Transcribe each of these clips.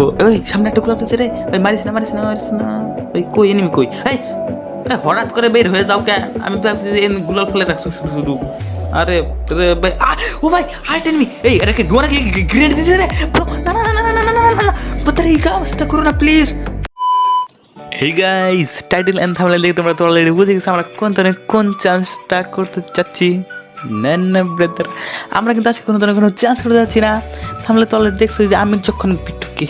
ও ওই সামনে একটা গোলাপ আছে রে। ভাই মারিস না মারিস না মারিস না। ভাই কই এনিমি কই? এই হঠাৎ করে বের হয়ে যাও কে? আমি ভাবছি যে এমনি গুলাল ফেলে রাখছো শুধু শুধু আরে ভাই ও ভাই আরেট এনিমি এই এটাকে ডোরা কি গ্রেনেড দিতে রে? না না না না না না না না Bro, এই কাজটা করো না প্লিজ এই গাইস টাইটেল এন্ড থাম্বনেল দেখে তোমরা তো অলরেডি বুঝে গেছো আমরা কোন ধরনের কোন চান্সটা করতে চাচ্ছি। না আমরা কিন্তু আজকে কোনো ধরনের কোনো চান্স করতে যাচ্ছি না। থামলে তো অলরেডি দেখছ যে আমি যখন বিটুকে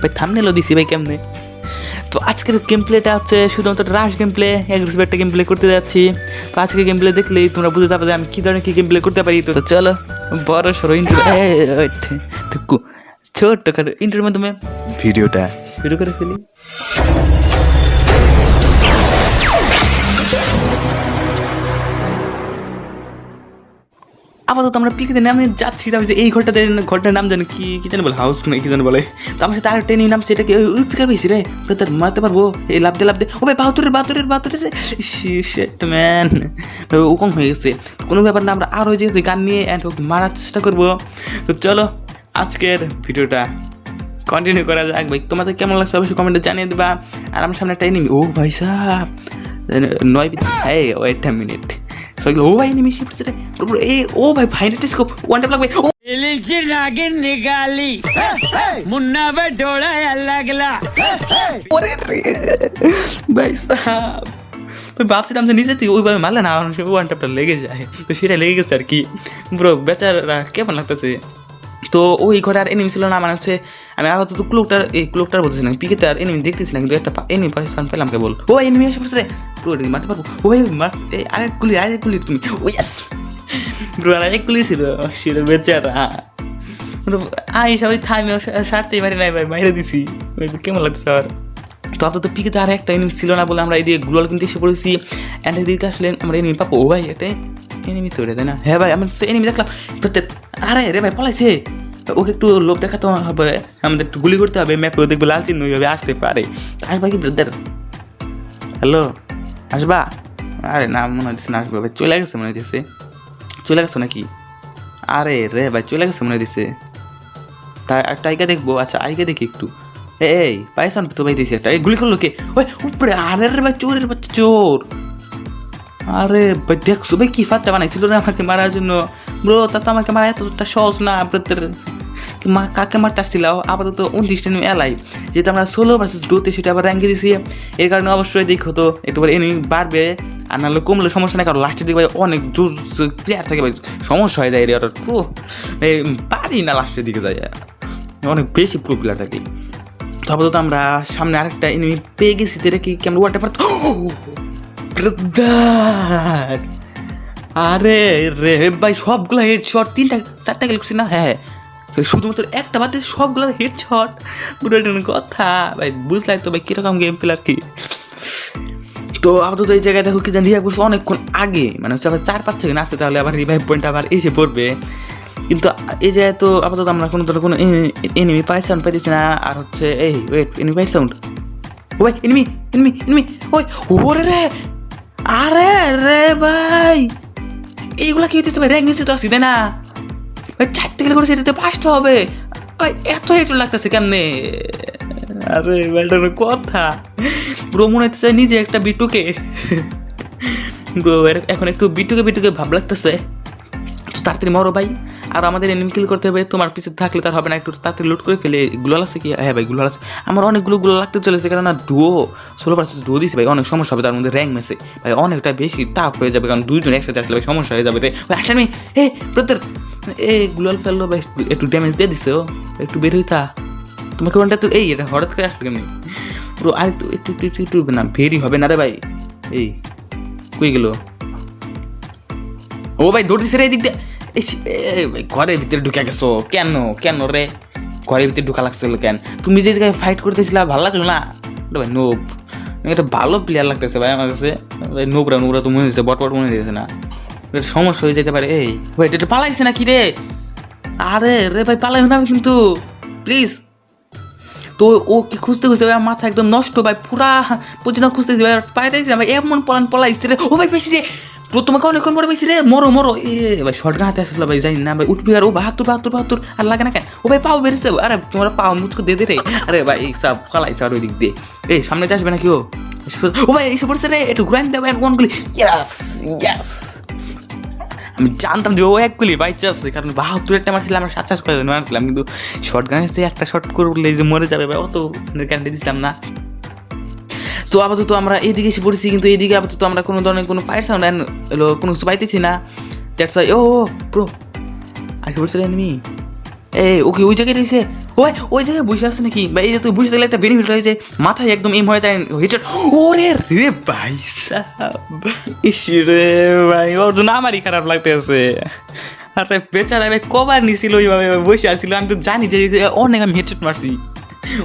ভাই থামনেলও দিছি ভাই কেমনে? তো আজকের গেম প্লেটা হচ্ছে শুধুমাত্র রাশ গেম প্লে এগ্রেসিভ একটা গেম প্লে করতে যাচ্ছি। তো আজকে গেম প্লে দেখলেই তোমরা বুঝতে পারবে যে আমি কী ধরনের কী গেম প্লে করতে পারি। তো চলো বড় সরো ইন্টার ছোট্ট করে ইন্টারের মাধ্যমে ভিডিওটা শুরু করে ফেলি। আপাতত আমরা পিকে নামে যাচ্ছি, তারপর এই ঘরটাতে ঘরটার নাম জানি কি কি জানি বলে হাউস না কি জানি বলে। তো আমার সাথে আরেকটা নিয়ে নাম সেটাকে ওই ওই পিকার পেয়েছি রে তার মারতে পারব। এই লাভ দে ও ভাই বাহাত্তরের বাহাত্তরের বাহাত্তরের শেট ম্যান ও কম হয়ে গেছে। কোনো ব্যাপার না, আমরা আরও যে গান নিয়ে অ্যান্ড মারার চেষ্টা করব। তো চলো, আজকের ভিডিওটা কন্টিনিউ করা যাক। ভাই, তোমাদের কেমন লাগছে অবশ্যই কমেন্টে জানিয়ে দেবা। আর আমার সামনে একটা এনিমি ও ভাই সাহ। নয় পিছি এই ওয়েট মিনিট సో ఓ भाई నిమిషం ఇప్పుడు సరే ఏ ఓ भाई ఫైనల్ స్కోప్ వన్ టైప్ లాగ్ ఓ ಇಳಿಸಿ ನಾಗಿನ್ ನಿಗಾಲಿ ಮುನ್ನವ ಡೋಳ ಅಲ್ಲಾಗಲ ভাই সাহাব ওই বাপ সেটা আমাদের নিজে থেকে ওইভাবে মারলে না ওয়ান ট্যাপটা লেগে যায় তো সেটা লেগে গেছে আর কি পুরো বেচারা কেমন লাগতেছে তো ওই ঘরে আর এনিমি ছিল না মানে হচ্ছে আমি আপাতত ক্লোকটার এই ক্লোকটার বলতেছিলাম পিকে আর এনিমি দেখতেছিলাম কিন্তু একটা এনিমি পাকিস্তান পেলাম কেবল ও এনিমি এসে পড়ছে পুরো মারতে পারব? ও ভাই, মার এই আরেক গুলি আরেক গুলি তুমি। ও ইয়াস ব্রো, আর এক গুলি ছিল ছিল বেচারা। আই, সবাই থামে সারতেই পারি নাই, ভাই বাইরে দিছি। কেমন লাগছে আর তো আপাতত পিকে তো আর একটা এনিমি ছিল না বলে আমরা এই এদিকে গ্লোয়াল কিনতে এসে পড়েছি। অ্যান্ড এদিকে আসলে আমরা এনিমি পাবো। ও ভাই, একটা এনিমি তো রে তাই না? হ্যাঁ ভাই আমি এনিমি দেখলাম। প্রত্যেক আরে, রে ভাই, পলাইছে। ওকে একটু লোভ দেখাতে হবে, আমাদের একটু গুলি করতে হবে ম্যাপে দেখবে লাল চিহ্ন হবে আসতে পারে। আসবা কি ব্রাদার হ্যালো আসবা? আরে না, মনে হচ্ছে না আসবে, ভাই। চলে গেছে, মনে হইতেছে। চলে গেছো নাকি? আরে রে, ভাই, চলে গেছে, মনে হইতেছে। তা, একটা আইকা দেখব আচ্ছা আইকা দেখি একটু। এই পাইছান তো ভাই দিয়েছি একটা। গুলি করল কে? ওই, উপরে, আরে রে ভাই, চোরের বাচ্চা, চোর। আরে ভাই, দেখছ, ভাই, কি ফাত্তা বানাইছিল রে আমাকে মারার জন্য। ব্রো, তা তো আমাকে মারা এতটা সহজ না আপনাদের কাকে মারতে আসছিল আপাতত উনত্রিশটা নিয়ে এলাই যেহেতু আমরা ষোলো ভার্সেস ডোতে সেটা আবার র্যাঙ্কে দিছি। এর কারণে অবশ্যই দেখো তো একটু এনিমি বাড়বে। আর নাহলে কমলে সমস্যা নেই, কারণ লাস্টের দিকে অনেক জোর প্লেয়ার থাকে, ভাই। সমস্যা হয়ে যায় এরিয়াটা পুরো পারি না লাস্টের দিকে যায়। অনেক বেশি প্রো প্লেয়ার থাকে। তো আপাতত আমরা সামনে আরেকটা এনিমি পেয়ে গেছি তো এটা কি কেমন ওয়াটার পার আরে রে, ভাই, সবগুলো হেড শট তিনটা চারটা গেল না? হ্যাঁ। শুধুমাত্র একটা বাদে সবগুলো হেড শট পুরো কথা। ভাই, বুঝলাই তো ভাই, কীরকম গেম প্লে আর কি? তো আপাতত এই জায়গায় দেখো কি জানি রিভাইভ করছে অনেকক্ষণ আগে। মানে হচ্ছে চার পাঁচ সেকেন্ড আসছে তাহলে আবার রিভাইভ পয়েন্ট আবার এসে পড়বে। কিন্তু এই জায়গায় তো আপাতত আমরা কোনো ধরনের কোনো এনিমি পাই সাউন্ড পাইতেছি না। আর হচ্ছে, এই ওয়েট এনিমি পাই সাউন্ড ওই এনিমি এনিমি এনিমি ওই, ওরে রে! আরে রে ভাই! এইগুলা কি হইতেছে ভাই? র্যাঙ্ক নিচে তো আসি তাই না? ভাই চারটে গেলে করে সেটাতে পাঁচটা হবে। ভাই এত হেঁটে লাগতেছে কেমনে? আরে ব্যাটার কথা। পুরো মনে হইতেছে নিজে একটা বিটুকে। এখন একটু বিটুকে বিটুকে ভাব লাগতেছে। তাড়াতাড়ি মরো ভাই। আর আমাদের এনিমি কিল করতে হবে তোমার পিছে থাকলে তার হবে না একটু তাড়াতাড়ি লুট করে ফেলে। গুলো আছে কি? হ্যাঁ ভাই গুলো আছে। আমার অনেকগুলো গুলো লাগতে চলেছে কারণ না ডুও ষোলো পার্সেন্ট ডুও দিছে ভাই অনেক সমস্যা হবে তার মধ্যে র্যাঙ্ক মেসে ভাই অনেকটা বেশি টাফ হয়ে যাবে কারণ দুইজন একসাথে আসলে ভাই সমস্যা হয়ে যাবে রে। ভাই আসলে হে প্রত্যেক এ গুলাল ফেলল ভাই একটু ড্যামেজ দিয়ে দিছে, ও। একটু বের হইতা তোমাকে কোনটা তো, এই, এটা হঠাৎ করে আসলো কেমনি? পুরো আর একটু একটু একটু একটু না, ভেরি হবে না রে ভাই। এই, কই গেল? ও ভাই, দৌড়তেছে রে এদিক দিয়ে। ঘরের ভিতরে ঢুকে গেছো। কেন কেন রে? ঘরের ভিতরে ঢুকা লাগছিল কেন? তুমি যে জায়গায় ফাইট করতেছিলা, ভালো লাগল না? ভাই নোব এটা ভালো প্লেয়ার লাগতেছে ভাই আমার কাছে। নোবরা নোবরা তো মনে হচ্ছে বট বট মনে হয়েছে না। সমস্যা হয়ে যেতে পারে। এই, ভাই, এটা পালাইছে না কি রে? আরে রে ভাই পালাই না কিন্তু। প্লিজ তো ও কি খুঁজতে খুঁজতে ভাই, মাথা একদম নষ্ট ভাই, পুরা পর্যন্ত খুঁজতেছি ভাই পাইতেছি না ভাই, এমন পলান পলাইছে রে। ও ভাই পেয়েছি রে। তোমাকে অনেকক্ষণ পরে পাইছি রে। মরো মরো। এ, ভাই শর্ট হাতে আসলে ভাই, জানি না ভাই, উঠবি আর ও বাহাত্তর বাহাত্তর বাহাত্তর। আর লাগে না কেন? ও ভাই, পাও বেড়েছে আরে, তোমার পাও মুচকো দে দে রে। আরে ভাই সব ফালাইছে আর ওই দিক দিয়ে। এই, সামনে দিয়ে আসবে না কি ও ও ভাই, এসে পড়ছে রে। একটু ঘুরান দেবেন কোন গুলি ইয়াস ইয়াস আমি জানতাম যে ও গুলি বাইচে আছে, কারণ বাহাত্তর একটা মারছিলাম আমরা সাত চাষ করে মারছিলাম কিন্তু শর্ট গান হচ্ছে একটা শর্ট করলে যে মরে যাবে, ভাই, অত গ্যারান্টি দিছিলাম না। তো আপাতত আমরা এইদিকে এসে পড়েছি, কিন্তু এইদিকে আপাতত আমরা কোনো ধরনের কোনো পায়ের সাউন্ড কোনো কিছু পাইতেছি না। দ্যাটস ও প্রো আগে পড়ছে এনিমি এই, ওকে ওই জায়গায় রয়েছে ওই ওই জায়গায় বসে আছে নাকি? ভাই এই যে তুই বুঝে থাকলে একটা বেনিফিট রয়েছে, মাথায় একদম এম হয়ে যায় হেডশট ওরে রে ভাই রে ভাই ওর জন্য আমারই খারাপ লাগতেছে। আরে বেচারা ভাই কবার নিছিল ওইভাবে বসে আসছিল আমি তো জানি যে অনেক আমি হেডশট মারছি।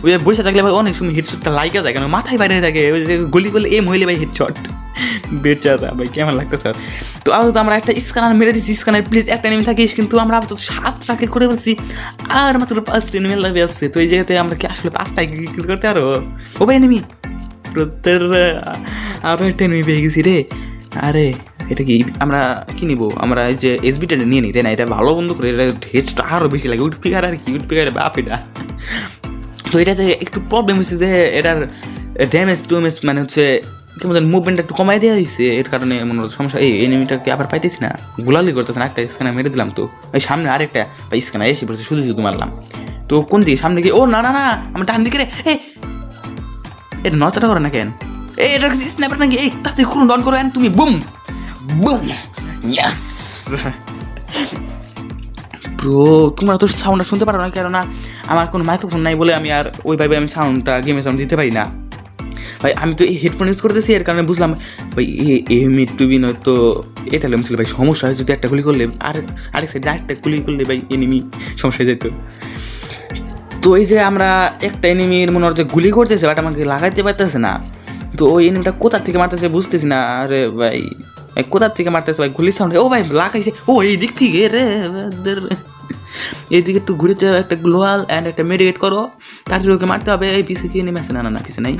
ওই বসে থাকলে ভাই অনেক সময় হেডশটটা লাইকা যায় কেন? মাথায় বাইরে থাকে গলি করলে এম হইলে ভাই হেডশট বেচারা, ভাই, কেমন লাগতেছে তো আপাতত আমরা একটা স্ক্যানার মেরে দিছি স্ক্যানার প্লিজ একটা নেমে থাকিস, কিন্তু আমরা আপাতত সাতটা কিল করে বলছি আর মাত্র পাঁচটা নেমে লাগবে আসছে তো এই জায়গাতে আমরা কি আসলে পাঁচটায় কিল করতে আরও ও ভাই নেমি প্রত্যেক আরও একটা নেমে পেয়ে গেছি রে। আরে, এটা কি আমরা কি নিবো? আমরা এই যে এসবিটা নিয়ে নিই, তাই না? এটা ভালো বন্ধু করে, এটা হেজটা আরও বেশি লাগে। উঠ পিকার আর কি? উঠ পিকার বাপ এটা তো এটা যে একটু প্রবলেম হচ্ছে যে এটার ড্যামেজ টুমেজ মানে হচ্ছে কেমন মুভমেন্টটা একটু কমাই দেওয়া হয়েছে এর কারণে মনে হচ্ছে সমস্যা। এই এনিমিটাকে আবার পাইতেছি না। গোলালি করতেছে না, একটা স্ক্যানার মেরে দিলাম তো। এই সামনে আরেকটা বা স্ক্যানার এসে পড়ছে শুধু শুধু মারলাম। তো কোন দিকে? সামনে গিয়ে, ও, না না না, আমার ডান দিকে রে, এই। এটা করে না কেন? এই, এটা স্ন্যাপার নাকি? এই তাতে খুলুন ডন করো তুমি বুম বুম ইয়াস ব্রো তোমরা তো সাউন্ডটা শুনতে পারো না কেননা, আমার কোনো মাইক্রোফোন নাই বলে আমি আর ওইভাবে আমি সাউন্ডটা গেমের সাউন্ড দিতে পারি না। ভাই, আমি তো এই হেডফোন ইউজ করতেছি, এর কারণে বুঝলাম। ভাই এমনি টুবি নয়তো এটা ছিল ভাই, সমস্যা হয়, যদি একটা গুলি করলে, আর আরেক সাইড আরেকটা গুলি করলে, ভাই এনিমি সমস্যা হয়ে যেত। তো এই যে আমরা একটা এনিমির মনে হচ্ছে গুলি করতেছে বাট আমাকে লাগাইতে পারতেছে না। তো ওই এনিমিটা কোথার থেকে মারতেছে বুঝতেছি না, আরে ভাই কোথার থেকে মারতেছে ভাই গুলি সাউন্ড ও ভাই, লাগাইছে, ও, এই দিক থেকে, রে এইদিকে একটু ঘুরে একটা গ্লোয়াল অ্যান্ড একটা মেডিকেট করো তারপরে ওকে মারতে হবে, এই পিসে কি নেমে আছে? না না না পিসে নাই।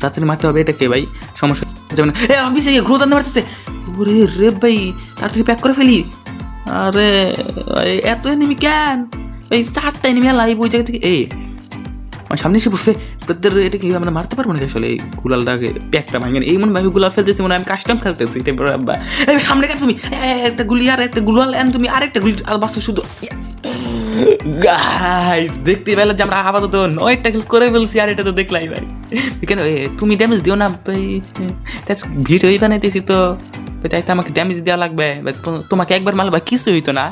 তাড়াতাড়ি মারতে হবে, এটা কে ভাই? সমস্যা যাবে না। এ গিয়ে ঘুরো জানতে পারতেছে। ওরে রে ভাই, তাড়াতাড়ি প্যাক করে ফেলি। আরে এত এনিমি কেন? এই চারটা এনিমি লাইভ ওই জায়গা থেকে এই আমার সামনে এসে বসে প্রত্যেক এটা কি আমরা মারতে পারব নাকি আসলে? এই গুলালটাকে প্যাকটা ভাঙেন এই মনে ভাবে গুলাল ফেলতেছি, মনে আমি কাস্টম খেলতেছি। এটা সামনে কেন তুমি? একটা গুলি আর একটা গুলাল এন তুমি আরেকটা গুলি আর বাস শুধু। গাইস দেখতে পেলে যে আমরা আপাতত নয়টা কিল করে ফেলছি আর এটা তো দেখলাই ভাই। কেন তুমি ড্যামেজ দিও না ভাই? ভিডিওই বানাইতেছি তো। তাই তো আমাকে ড্যামেজ দেওয়া লাগবে। তোমাকে একবার মারলে ভাই কিছু হইতো না।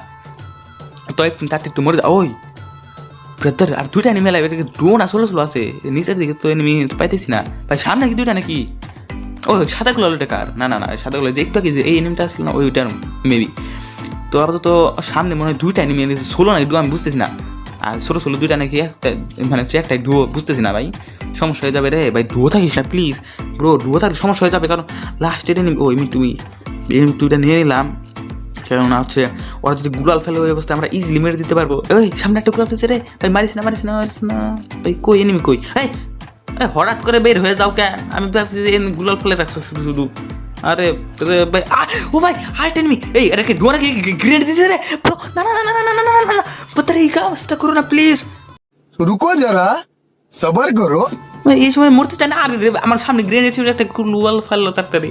তো তাতে একটু মরে যাও। ওই ব্রাদার আর দুইটা এনিমি লাগবে এটাকে ড্রোন আসলে স্লো আছে। নিচের দিকে তো এনিমি পাইতেছি না। ভাই, সামনে কি দুইটা নাকি? ও সাদা গুলো কার না না না, সাদা গুলো যে একটু যে এই এনিমিটা আসলো না, ওইটার মেবি তো আপাতত সামনে মনে হয় দুইটা এনিমি ষোলো না ডুয়ো আমি বুঝতেছি না। আর ষোলো ষোলো দুইটা নাকি একটা মানে হচ্ছে একটাই ডুয়ো বুঝতেছি না ভাই। সমস্যা হয়ে যাবে রে। ভাই ডুয়ো থাকিস না প্লিজ ব্রো ডুয়ো থাকলে সমস্যা হয়ে যাবে, কারণ লাস্টের এনিমি ও এমনি তুমি এনিমি দুইটা নিয়ে নিলাম। কেননা হচ্ছে, ওরা যদি গুলাল ফেলে ওই অবস্থায়, আমরা ইজিলি মেরে দিতে পারব। ওই সামনে একটা গুলাল ফেলছে রে। ভাই, মারিস না মারিস না মারিস না। ভাই, কই এনিমি কই? এই হঠাৎ করে বের হয়ে যাও কেন? আমি ভাবছি যে এমনি গুলাল ফেলে রাখছো শুধু শুধু। আরে রে ভাই ও ভাই আরেকটা এনিমি এই রেখে ডোনা কি গ্রেনেড দিতে রে? ব্রো না না না না না না না না না পুত্র এই কাজটা করো না প্লিজ রুকো যারা সবর করো। এই সময় মরতে চাই না। আরে রে আমার সামনে গ্রেনেড ছিল একটা লুয়াল ফাললো তাড়াতাড়ি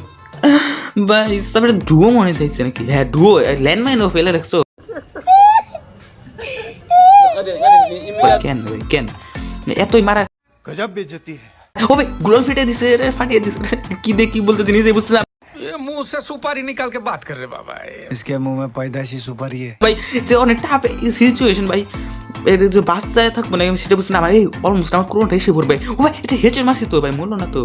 ভাই তারপরে ডুও মনে থাকছে নাকি? হ্যাঁ ডুও ডুয়ো ল্যান্ডমাইনও ফেলে রাখছো কেন ভাই কেন? এতই মারা গজব বেজতি। হবে গ্লোল ফেটে দিছে রে ফাটিয়ে দিছে কি দেখি বলতেছি নিজে বুঝছিলাম मुंह से सुपारी निकाल के बात कर रहे बाबा इसके मुंह में पैदाशी सुपारी है ভাই যে অনেক টাফ সিচুয়েশন ভাই এটা যে বাচ্চায় থাকবো না আমি সেটা বুঝছি না ভাই অলমোস্ট আমার কোনোটা এসে পড়বে ও ভাই এটা হেঁচে মারছি তো ভাই মরলো না তো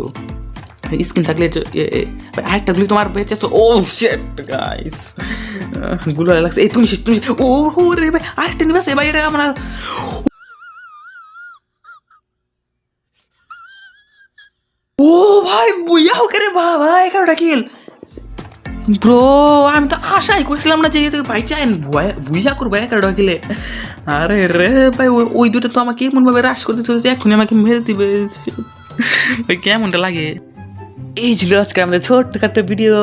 স্কিন থাকলে এটা- এ- এ- ভাই, আরেকটা গুলি তোমার বেঁচে ও শেট গাইস গুলো লাগছে এই তুমি শেষ, তুমি শেষ। ও হো রে ভাই আরেকটা নিবাস ভাই এটা আমরা ও ভাই বুইয়া হোক রে বাবা এগারোটা কিল ব্রো আমি তো আশাই করছিলাম না যে ভাই চাই বুঝা করব একা ঢকিলে। আরে রে ভাই, ওই দুটো তো আমাকে এমনভাবে রাস করতে চলেছে এখনই আমাকে মেরে দিবে। ভাই, কেমনটা লাগে? এই ছিল আজকে আমাদের ছোট্ট ভিডিও ভিডিও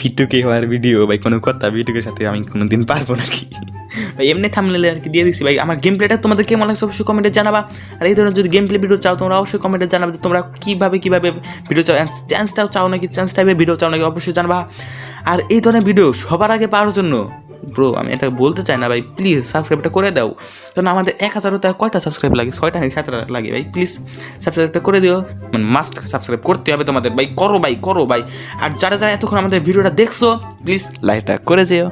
ভিডিওকে হওয়ার ভিডিও ভাই, কোনো কথা ভিডিওর সাথে আমি কোনো দিন পারব নাকি? ভাই, এমনি থামলে আর কি দিয়ে দিচ্ছি ভাই। আমার গেম প্লেটা তোমাদের কেমন লাগছে অবশ্যই কমেন্টে জানাবা। আর এই ধরনের যদি গেম প্লে ভিডিও চাও, তোমরা অবশ্যই কমেন্টে জানাবে যে তোমরা কীভাবে কীভাবে ভিডিও চাও চ্যান্সটাও চাও নাকি চ্যান্স টাইপের ভিডিও চাও নাকি অবশ্যই জানাবা। আর এই ধরনের ভিডিও সবার আগে পাওয়ার জন্য ব্রো আমি এটা বলতে চাই না ভাই প্লিজ সাবস্ক্রাইবটা করে দাও। কারণ আমাদের এক হাজারও তার কয়টা সাবস্ক্রাইব লাগে? ছয়টা নাকি সাতটা লাগে ভাই প্লিজ সাবস্ক্রাইবটা করে দিও। মানে মাস্ট সাবস্ক্রাইব করতে হবে তোমাদের, ভাই, করো ভাই করো ভাই। আর যারা যারা এতক্ষণ আমাদের ভিডিওটা দেখছ প্লিজ লাইকটা করে যেও।